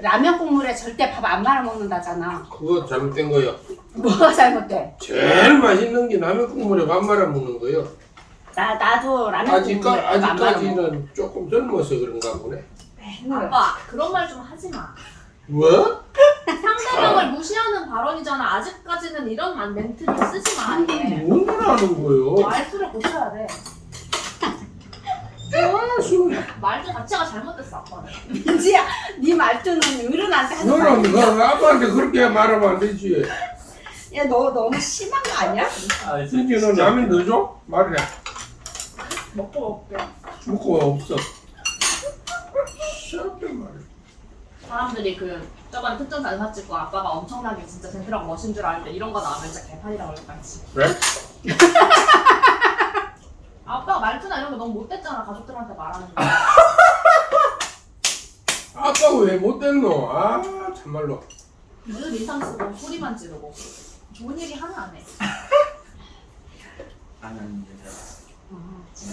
라면 국물에 절대 밥 안 말아 먹는다잖아. 그거 잘못된 거요. 뭐가 잘못돼? 제일 맛있는 게 라면 국물에 밥 말아 먹는 거요. 나 나도 라면 아직까, 국물에 밥안 말아 먹어. 아직까지는 조금 젊어서 그런가 보네. 아빠 그런 말 좀 하지 마. 뭐? 상대방을 무시하는 발언이잖아. 아직까지는 이런 만- 멘트를 쓰지 마. 아예. 뭔 말하는 거요? 말투를 고쳐야 돼. 말투 자체가 잘못됐어 아빠는. 민지야, 네 말투는 어른한테 하는 너는 그 말이야. 아빠한테 그렇게 말하면 안 되지. 야, 너 너무 심한 거 아니야? 아, 진지 너 라면 넣어줘? 말해. 먹고 먹게. 먹고 없어. 시원하게 말해. 사람들이 그 저번에 특전 사진 찍고 아빠가 엄청나게 진짜 젠틀하고 멋진 줄 알았는데 이런 거 나오면 진짜 개판이라고 그랬지. 그래? 아빠가 말투나 이런 거 너무 못됐잖아 가족들한테 말하는 거. 아빠가 왜 못됐노? 아, 참말로. 늘 인상 쓰고 소리만 지르고 좋은 얘기 하나 안 해. 안 하는데.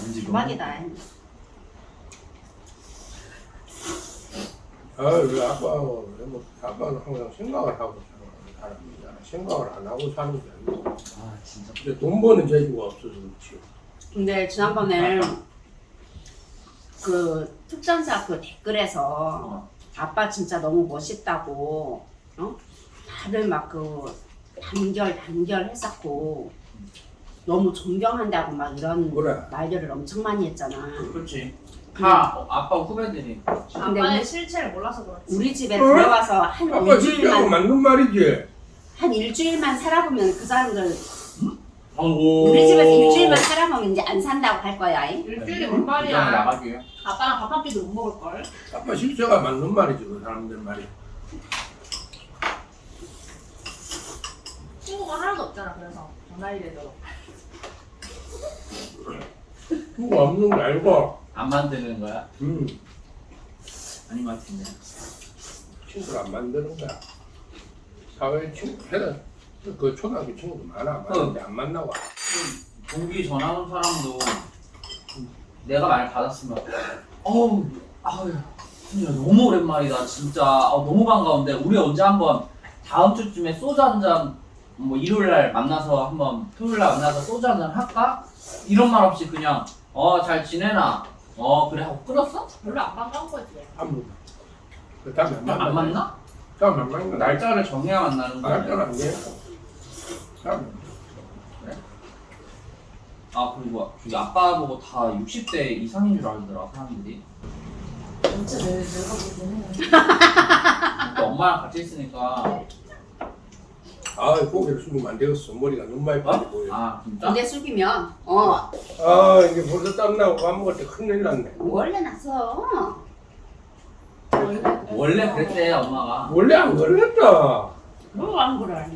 왠지 너무- 대박이다. 아, 왜 아빠, 왜 뭐, 아빠는 항상 생각을 하고 사는 사람이잖아. 생각을 안 하고 사는 게 아니고. 아, 진짜. 근데 돈 버는 재주가 없어서 그렇지. 근데 지난번에 그 특전사 그 댓글에서 어. 아빠 진짜 너무 멋있다고 어? 다들 막 그 단결 단결 했었고 너무 존경한다고 막 이런 그래. 말들을 엄청 많이 했잖아. 그렇지. 다 어, 아빠 후배들이. 근데 아빠의 우리- 실체를 몰라서 그렇지. 우리 집에 어? 들어와서 한 아빠 진짜고 일주일만 맞는 말이지. 한 일주일만 살아보면 그 사람들 오. 우리 집에서 이제 안 산다고 할 거야. 이? 뭔 이장 말이야. 나가게요. 아빠랑 밥 한 끼도 못 먹을 걸. 아빠 실제가 맞는 말이지, 그 사람들 말이. 친구가 하나도 없잖아. 그래서 전화일에도. 그거 없는 거 알고. 안 만드는 거야? 음, 아닌 것 같은데. 친구를 안 만드는 거야. 사회 친구, 걔는 그 초등학교 친구도 많아. 많은데 안 만나고. 동기 전화 온 사람도 내가 말 받았으면 어우 아유 진짜 너무 오랜만이다 진짜 아, 너무 반가운데 우리 언제 한번 다음 주쯤에 소주 한잔 뭐 일요일 날 만나서 한번 토요일 날 만나서 소주 한잔 할까? 이런 말 없이 그냥 어 잘 지내나 어 그래 하고 끊었어? 별로 안 반가운 거지. 아무. 그 다음에 안 만나. 안 만나? 다음에 안 만나. 날, 날짜를 정해야 만나는 거야 날짜는 안 돼. 다음에. 아 그리고 저기 아빠 보고 다 60대 이상인 줄 알더라 사람들이 진짜 해. 또 엄마랑 같이 있으니까 아, 고개를 숙이면 안 되겠어. 머리가 너무 많이 빠져 보여. 아, 아 진짜? 근데 숙이면 어 이게 벌써 땀나고 밥 먹을 때 큰일 났네. 원래 났어. 원래 원래 그랬대 엄마가 원래 안 그랬다. 뭐안 그래?